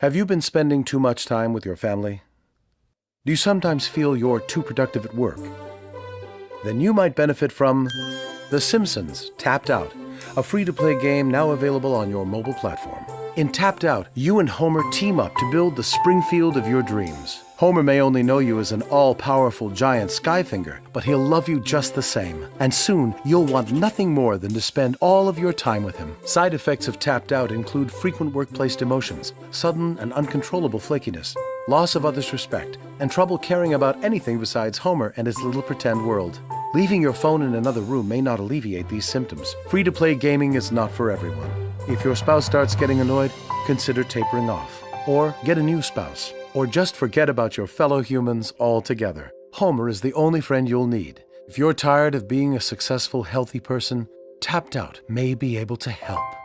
Have you been spending too much time with your family? Do you sometimes feel you're too productive at work? Then you might benefit from The Simpsons Tapped Out, a free-to-play game now available on your mobile platform. In Tapped Out, you and Homer team up to build the Springfield of your dreams. Homer may only know you as an all-powerful giant Skyfinger, but he'll love you just the same. And soon, you'll want nothing more than to spend all of your time with him. Side effects of Tapped Out include frequent workplace demotions, sudden and uncontrollable flakiness, loss of others' respect, and trouble caring about anything besides Homer and his little pretend world. Leaving your phone in another room may not alleviate these symptoms. Free-to-play gaming is not for everyone. If your spouse starts getting annoyed, consider tapering off. Or get a new spouse. Or just forget about your fellow humans altogether. Homer is the only friend you'll need. If you're tired of being a successful, healthy person, Tapped Out may be able to help.